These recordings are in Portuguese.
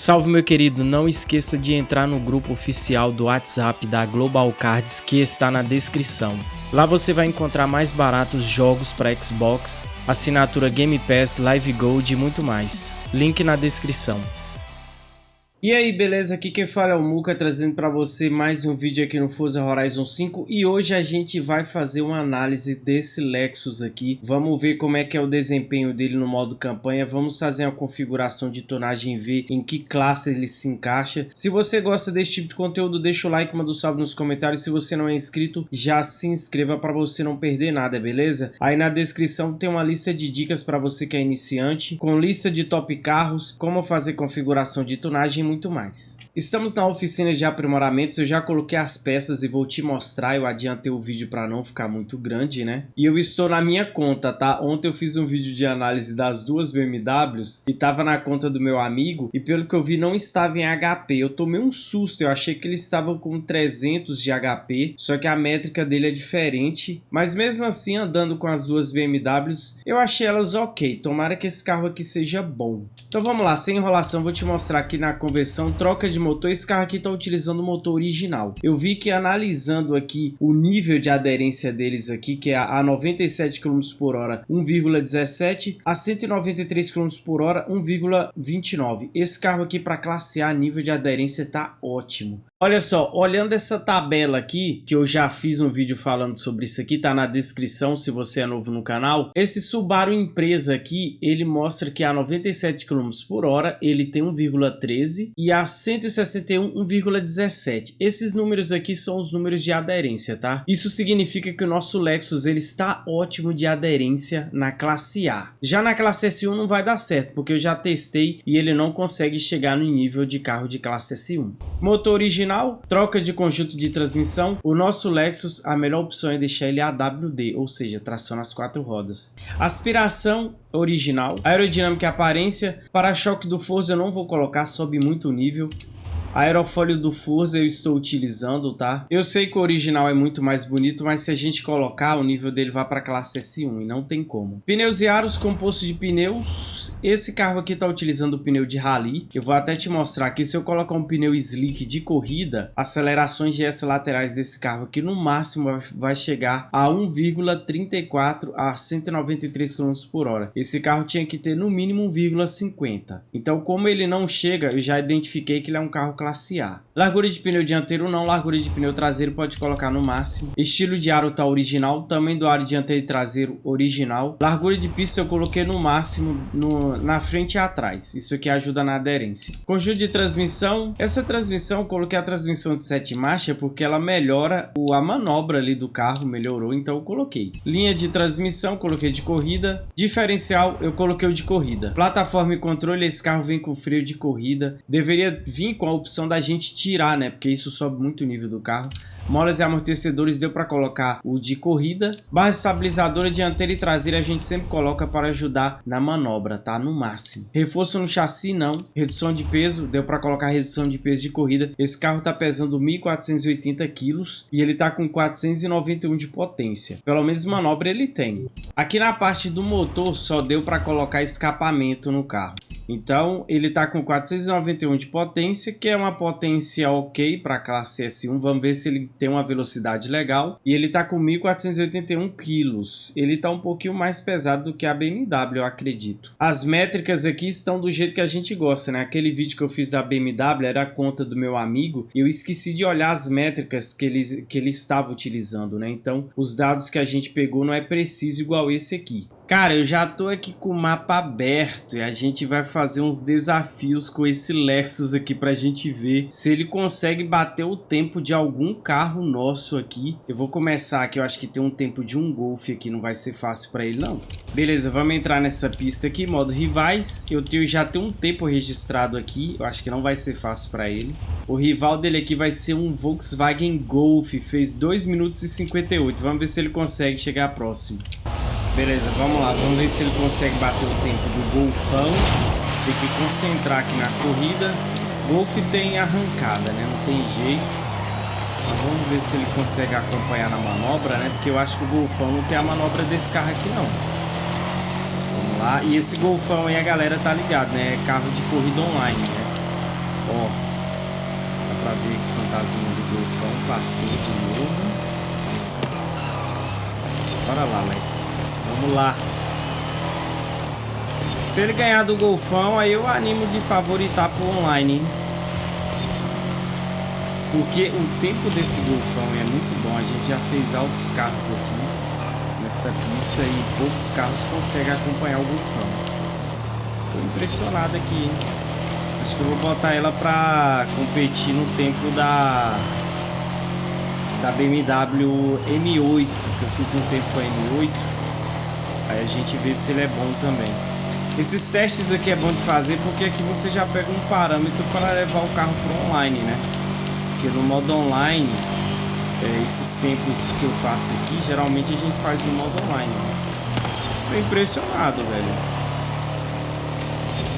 Salve meu querido, não esqueça de entrar no grupo oficial do WhatsApp da Global Cards que está na descrição. Lá você vai encontrar mais baratos jogos para Xbox, assinatura Game Pass, Live Gold e muito mais. Link na descrição. E aí, beleza? Aqui quem fala é o Muka, trazendo para você mais um vídeo aqui no Forza Horizon 5 e hoje a gente vai fazer uma análise desse Lexus aqui. Vamos ver como é que é o desempenho dele no modo campanha, vamos fazer uma configuração de tonagem ver em que classe ele se encaixa. Se você gosta desse tipo de conteúdo, deixa o like, manda um salve nos comentários. Se você não é inscrito, já se inscreva para você não perder nada, beleza? Aí na descrição tem uma lista de dicas para você que é iniciante, com lista de top carros, como fazer configuração de tonagem muito mais. Estamos na oficina de aprimoramentos, eu já coloquei as peças e vou te mostrar, eu adiantei o vídeo para não ficar muito grande, né? E eu estou na minha conta, tá? Ontem eu fiz um vídeo de análise das duas BMWs e tava na conta do meu amigo e pelo que eu vi não estava em HP. Eu tomei um susto, eu achei que ele estava com 300 de HP, só que a métrica dele é diferente. Mas mesmo assim, andando com as duas BMWs, eu achei elas ok. Tomara que esse carro aqui seja bom. Então vamos lá, sem enrolação, vou te mostrar aqui na conversão troca de motor. Esse carro aqui está utilizando o motor original. Eu vi que analisando aqui o nível de aderência deles aqui, que é a 97 km por hora 1,17, a 193 km por hora 1,29. Esse carro aqui para classe A, nível de aderência está ótimo. Olha só, olhando essa tabela aqui, que eu já fiz um vídeo falando sobre isso aqui, tá na descrição se você é novo no canal. Esse Subaru empresa aqui, ele mostra que a 97 km por hora, ele tem 1,13 e a 161 1,17. Esses números aqui são os números de aderência, tá? Isso significa que o nosso Lexus, ele está ótimo de aderência na classe A. Já na classe S1 não vai dar certo, porque eu já testei e ele não consegue chegar no nível de carro de classe S1. Motor original original, troca de conjunto de transmissão, o nosso Lexus, a melhor opção é deixar ele AWD, ou seja, tração nas quatro rodas. Aspiração original, aerodinâmica e aparência, para-choque do Forza eu não vou colocar, sobe muito o nível. Aerofólio do Forza eu estou utilizando, tá? Eu sei que o original é muito mais bonito, mas se a gente colocar, o nível dele vai para classe S1 e não tem como. Pneus e aros composto de pneus. Esse carro aqui está utilizando o pneu de rally. Eu vou até te mostrar aqui. Se eu colocar um pneu slick de corrida, acelerações de S laterais desse carro aqui no máximo vai chegar a 1,34 a 193 km por hora. Esse carro tinha que ter no mínimo 1,50. Então como ele não chega, eu já identifiquei que ele é um carro classe A. Largura de pneu dianteiro não, largura de pneu traseiro pode colocar no máximo. Estilo de aro tá original, tamanho do aro dianteiro e traseiro original. Largura de pista eu coloquei no máximo no, na frente e atrás. Isso aqui ajuda na aderência. Conjunto de transmissão. Essa transmissão eu coloquei a transmissão de 7 marchas porque ela melhora o, a manobra ali do carro, melhorou, então eu coloquei. Linha de transmissão, coloquei de corrida. Diferencial, eu coloquei o de corrida. Plataforma e controle, esse carro vem com freio de corrida. Deveria vir com a opção da gente tirar, né? Porque isso sobe muito o nível do carro. Molas e amortecedores deu para colocar o de corrida. Barra estabilizadora dianteira e traseira a gente sempre coloca para ajudar na manobra, tá? No máximo. Reforço no chassi não. Redução de peso, deu para colocar redução de peso de corrida. Esse carro tá pesando 1.480 quilos e ele tá com 491 de potência. Pelo menos manobra ele tem. Aqui na parte do motor só deu para colocar escapamento no carro. Então, ele está com 491 de potência, que é uma potência ok para a classe S1. Vamos ver se ele tem uma velocidade legal. E ele está com 1.481 quilos. Ele está um pouquinho mais pesado do que a BMW, eu acredito. As métricas aqui estão do jeito que a gente gosta, né? Aquele vídeo que eu fiz da BMW era a conta do meu amigo. Eu esqueci de olhar as métricas que ele, que ele estava utilizando, né? Então, os dados que a gente pegou não é preciso igual esse aqui. Cara, eu já tô aqui com o mapa aberto e a gente vai fazer uns desafios com esse Lexus aqui pra gente ver se ele consegue bater o tempo de algum carro nosso aqui. Eu vou começar aqui, eu acho que tem um tempo de um Golf aqui, não vai ser fácil pra ele não. Beleza, vamos entrar nessa pista aqui, modo rivais. Eu tenho, já tenho um tempo registrado aqui, eu acho que não vai ser fácil pra ele. O rival dele aqui vai ser um Volkswagen Golf, fez 2 minutos e 58. Vamos ver se ele consegue chegar próximo. Beleza, vamos lá. Vamos ver se ele consegue bater o tempo do golfão. Tem que concentrar aqui na corrida. Golf tem arrancada, né? Não tem jeito. Mas vamos ver se ele consegue acompanhar na manobra, né? Porque eu acho que o golfão não tem a manobra desse carro aqui, não. Vamos lá. E esse golfão aí a galera tá ligado, né? É carro de corrida online, né? Ó, dá pra ver que o fantasma do Golfão passou de novo. Bora lá, Lexus. Vamos lá. Se ele ganhar do Golfão, aí eu animo de favoritar pro online, hein? Porque o tempo desse Golfão é muito bom. A gente já fez altos carros aqui nessa pista e poucos carros conseguem acompanhar o Golfão. Tô impressionado aqui, hein? Acho que eu vou botar ela pra competir no tempo da da BMW M8, que eu fiz um tempo com a M8. Aí a gente vê se ele é bom também. Esses testes aqui é bom de fazer porque aqui você já pega um parâmetro para levar o carro para online, né? Porque no modo online, é, esses tempos que eu faço aqui, geralmente a gente faz no modo online. Né? Tô impressionado, velho.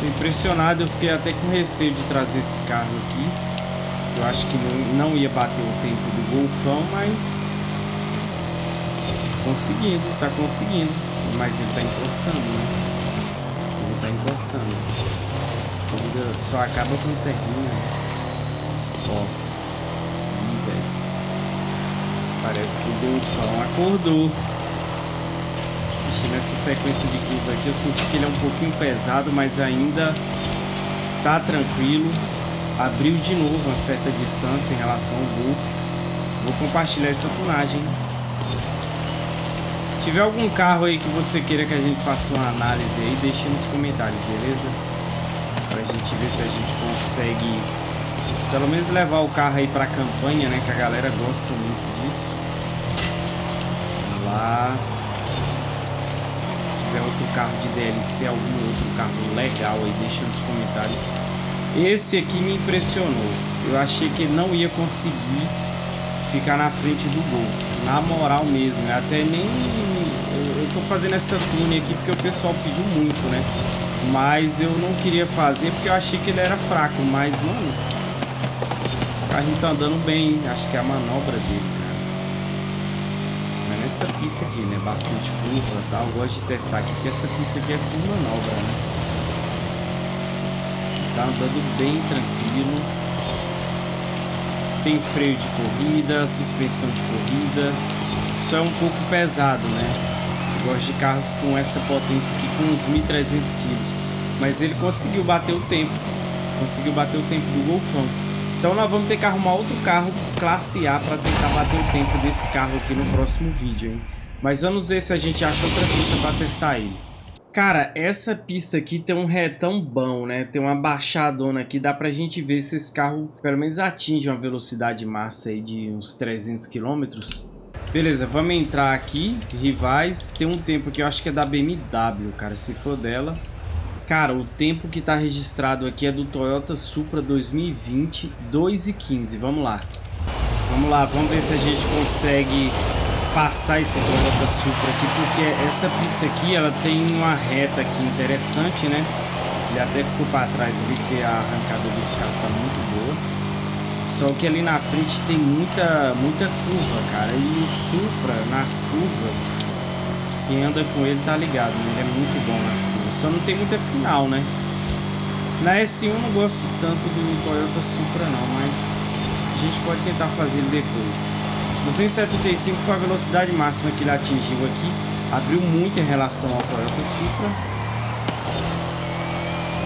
Tô impressionado, eu fiquei até com receio de trazer esse carro aqui. Eu acho que não, não ia bater o tempo do Golfão, mas... Conseguindo, tá conseguindo. Mas ele tá encostando, né? Ele tá encostando. A só acaba quando termina. Ó. Parece que o Golfão acordou. Nessa sequência de curva aqui eu senti que ele é um pouquinho pesado, mas ainda tá tranquilo. Abriu de novo uma certa distância em relação ao Golf. Vou compartilhar essa tunagem. Se tiver algum carro aí que você queira que a gente faça uma análise aí, deixe nos comentários, beleza? Pra gente ver se a gente consegue pelo menos levar o carro aí pra campanha, né? Que a galera gosta muito disso. Vamos lá. Se tiver outro carro de DLC, algum outro carro legal aí, deixa nos comentários. Esse aqui me impressionou. Eu achei que ele não ia conseguir ficar na frente do Golf. Na moral mesmo. Né? Até nem... Eu tô fazendo essa tune aqui porque o pessoal pediu muito, né? Mas eu não queria fazer porque eu achei que ele era fraco. Mas, mano carrinho tá andando bem. Acho que é a manobra dele, cara. Mas nessa pista aqui, né? Bastante curva e tal. Eu gosto de testar aqui, porque essa pista aqui é full manobra, né? Tá andando bem tranquilo. Tem freio de corrida, suspensão de corrida. Só é um pouco pesado, né? Eu gosto de carros com essa potência aqui, com uns 1.300 kg. Mas ele conseguiu bater o tempo. Conseguiu bater o tempo do Golfão. Então nós vamos ter que arrumar outro carro classe A para tentar bater o tempo desse carro aqui no próximo vídeo, hein? Mas vamos ver se a gente acha outra pista para testar ele. Cara, essa pista aqui tem um retão bom, né? Tem uma baixadona aqui, dá pra gente ver se esse carro pelo menos atinge uma velocidade massa aí de uns 300 km. Beleza, vamos entrar aqui, rivais. Tem um tempo que eu acho que é da BMW, cara, se for dela. Cara, o tempo que está registrado aqui é do Toyota Supra 2020, 2 e 15. Vamos lá. Vamos lá, vamos ver se a gente consegue passar esse Toyota Supra aqui, porque essa pista aqui, ela tem uma reta aqui interessante, né? Ele até ficou para trás ali, porque a arrancada desse carro tá muito boa. Só que ali na frente tem muita, muita curva, cara. E o Supra, nas curvas, quem anda com ele tá ligado, né? Ele é muito bom nas curvas. Só não tem muita final, né? Na S1 eu não gosto tanto do Toyota Supra não, mas a gente pode tentar fazer ele depois. 275 foi a velocidade máxima que ele atingiu aqui. Abriu muito em relação ao Toyota Supra.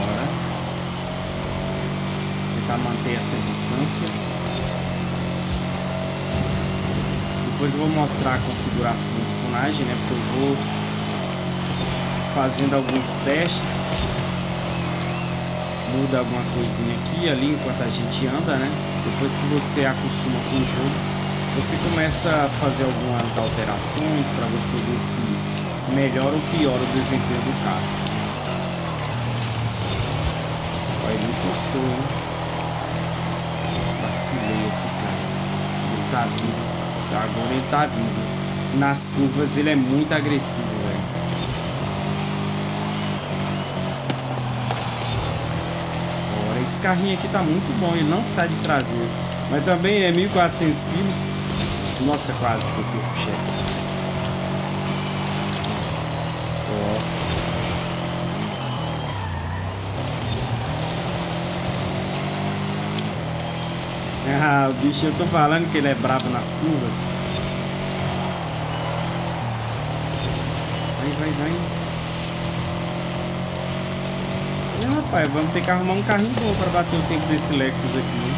Bora. Tentar manter essa distância. Depois eu vou mostrar a configuração de tunagem, né? Porque eu vou fazendo alguns testes. Muda alguma coisinha aqui ali enquanto a gente anda, né? Depois que você acostuma com o jogo, você começa a fazer algumas alterações para você ver se melhora ou piora o desempenho do carro. Olha, ele encostou? Vacilei aqui, cara. Ele tá vindo. Agora ele tá vindo. Nas curvas ele é muito agressivo, velho. Esse carrinho aqui tá muito bom. Ele não sai de traseiro. Mas também é 1.400 quilos. Nossa, quase que eu o cheque. Ah, o bicho, eu tô falando que ele é brabo nas curvas. Vai, vai, vai. É, rapaz, vamos ter que arrumar um carrinho bom pra bater o tempo desse Lexus aqui?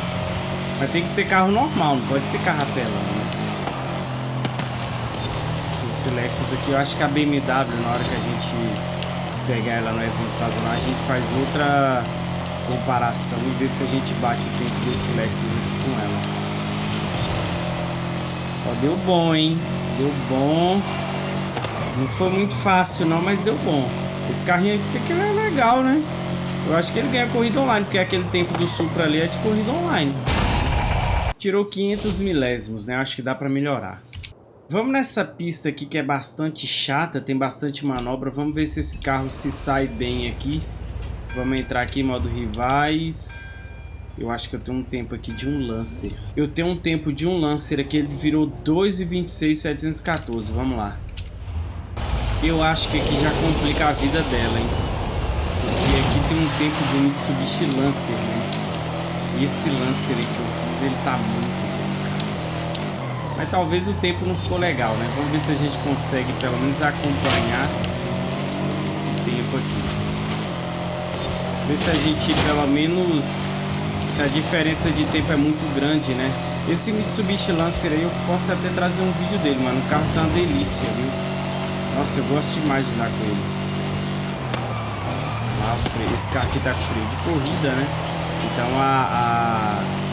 Vai ter que ser carro normal, não pode ser carro apelão, né? Esse Lexus aqui, eu acho que a BMW, na hora que a gente pegar ela no evento sazonal, a gente faz outra comparação e ver se a gente bate o tempo desse Lexus aqui com ela. Ó, deu bom, hein? Deu bom. Não foi muito fácil não, mas deu bom. Esse carrinho aqui é legal, né? Eu acho que ele ganha corrida online, porque aquele tempo do Supra ali é de corrida online. Tirou 500 milésimos, né? Acho que dá pra melhorar. Vamos nessa pista aqui que é bastante chata, tem bastante manobra. Vamos ver se esse carro se sai bem aqui. Vamos entrar aqui em modo rivais. Eu acho que eu tenho um tempo aqui de um Lancer. Eu tenho um tempo de um Lancer aqui, ele virou 2,26,714. Vamos lá. Eu acho que aqui já complica a vida dela, hein? Porque aqui tem um tempo de um Mitsubishi Lancer, né? E esse Lancer aí que eu fiz, ele tá muito mas talvez o tempo não ficou legal, né? Vamos ver se a gente consegue pelo menos acompanhar esse tempo aqui. Ver se a gente pelo menos... Se a diferença de tempo é muito grande, né? Esse Mitsubishi Lancer aí eu posso até trazer um vídeo dele, mano. O carro tá uma delícia, viu? Nossa, eu gosto demais de andar com ele. Ah. Esse carro aqui tá com freio de corrida, né? Então a... a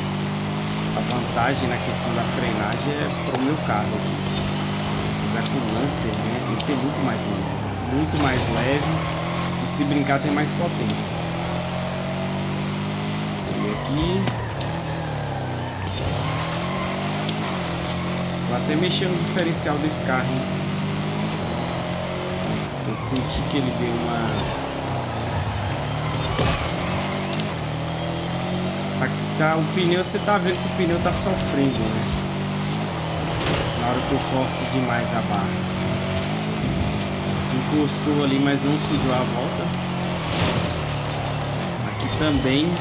vantagem na questão da frenagem é pro meu carro aqui. Apesar que o Lancer, né, ele tem muito mais muito mais leve e se brincar tem mais potência. E aqui... Vou até mexer no diferencial desse carro. Eu senti que ele deu uma Tá, o pneu, você tá vendo que o pneu tá sofrendo, né? Na hora que eu forço demais a barra. Encostou ali, mas não sujou a volta. Aqui também.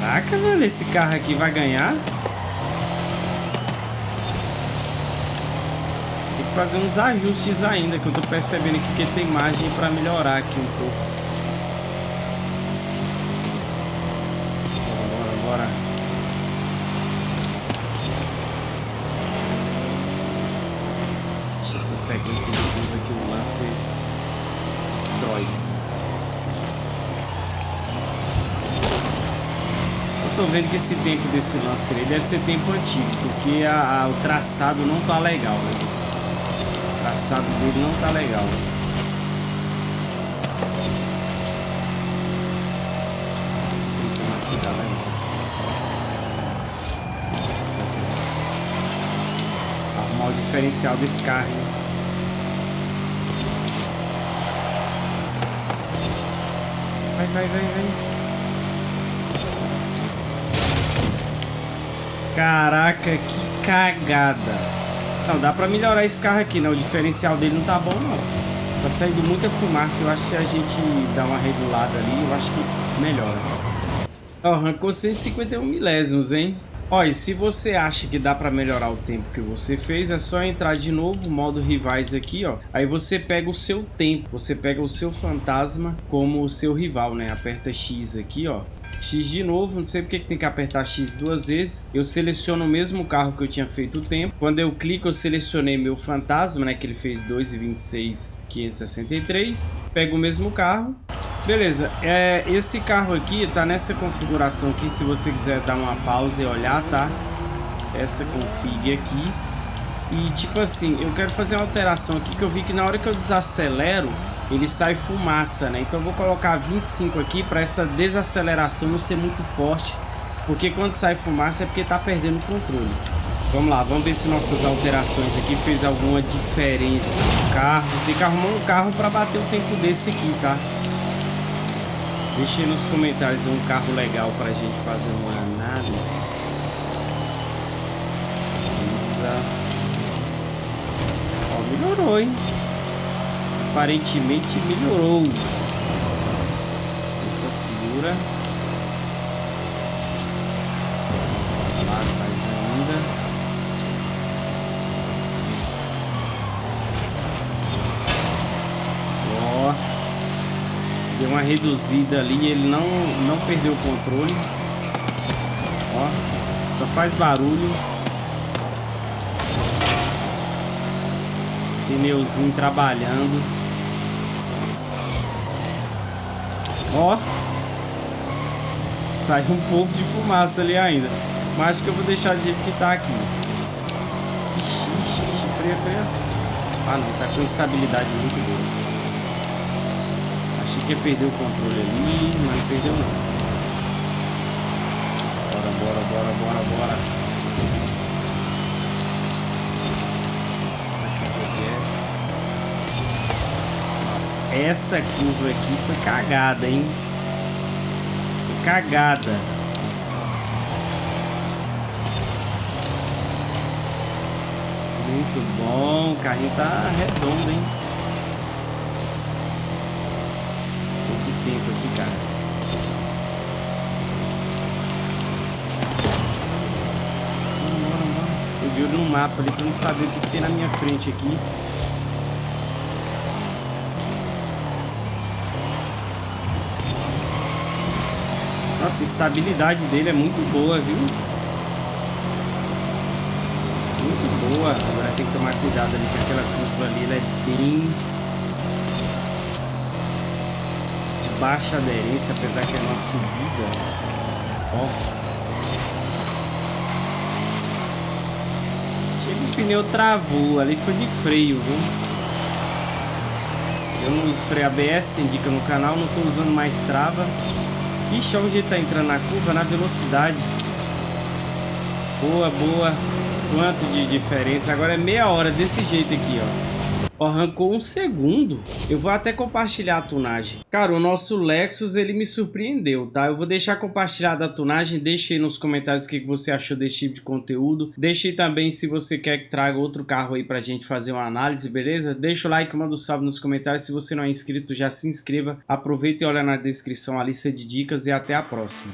Caraca, velho, esse carro aqui vai ganhar? Tem que fazer uns ajustes ainda, que eu tô percebendo aqui que tem margem para melhorar aqui um pouco. Sequência de curva que o lance destrói. Eu tô vendo que esse tempo desse lance aí deve ser tempo antigo, porque a, a, o traçado não tá legal, né? O traçado dele não tá legal. Diferencial desse carro. vai, vai, vai. Caraca, que cagada. Não, dá pra melhorar esse carro aqui, né? O diferencial dele não tá bom, não. Tá saindo muita fumaça. Eu acho que se a gente dá uma regulada ali, eu acho que melhora. Ó, arrancou 151 milésimos, hein? Olha, se você acha que dá para melhorar o tempo que você fez, é só entrar de novo, modo rivais aqui, ó. Aí você pega o seu tempo, você pega o seu fantasma como o seu rival, né? Aperta X aqui, ó. X de novo, não sei porque que tem que apertar X duas vezes. Eu seleciono o mesmo carro que eu tinha feito o tempo. Quando eu clico, eu selecionei meu fantasma, né? Que ele fez 2,26,563. Pego o mesmo carro Beleza, é, esse carro aqui tá nessa configuração aqui, se você quiser dar uma pausa e olhar, tá? Essa config aqui. E tipo assim, eu quero fazer uma alteração aqui que eu vi que na hora que eu desacelero, ele sai fumaça, né? Então eu vou colocar 25 aqui para essa desaceleração não ser muito forte, porque quando sai fumaça é porque tá perdendo o controle. Vamos lá, vamos ver se nossas alterações aqui fez alguma diferença no carro. Tem que arrumar um carro para bater o tempo desse aqui, tá? Deixe nos comentários um carro legal para a gente fazer uma análise. Isa. Ó, melhorou, hein? Aparentemente melhorou. volta, segura. Lá mais ainda. Ó. Deu uma reduzida ali, ele não, não perdeu o controle. Ó, só faz barulho. Pneuzinho trabalhando. Ó. Saiu um pouco de fumaça ali ainda. Mas acho que eu vou deixar do jeito que tá aqui. Ixi, ixi, ixi, freia, freia. Ah não, tá com estabilidade muito boa. Achei que ia perder o controle ali, mas não perdeu não. Bora, bora, bora, bora, bora. Nossa, aqui é. Nossa, essa curva aqui foi cagada, hein? Foi cagada. Muito bom, o carrinho tá redondo, hein? No mapa ali pra não saber o que, que tem na minha frente aqui. Nossa, a estabilidade dele é muito boa, viu? Muito boa. Agora tem que tomar cuidado ali, que aquela curva ali ela é bem baixa aderência, apesar que é uma subida. Ó. Chega o pneu travou, ali foi de freio, viu? Eu não uso freio ABS, tem dica no canal, não estou usando mais trava. Ixi, olha o jeito tá entrando na curva, na velocidade. Boa, boa. Quanto de diferença. Agora é meia hora desse jeito aqui, ó. Arrancou um segundo. Eu vou até compartilhar a tunagem. Cara, o nosso Lexus, ele me surpreendeu, tá? Eu vou deixar compartilhada a tunagem. Deixe aí nos comentários o que você achou desse tipo de conteúdo. Deixe também se você quer que traga outro carro aí pra gente fazer uma análise, beleza? Deixa o like, manda um salve nos comentários. Se você não é inscrito, já se inscreva. Aproveita e olha na descrição a lista de dicas e até a próxima.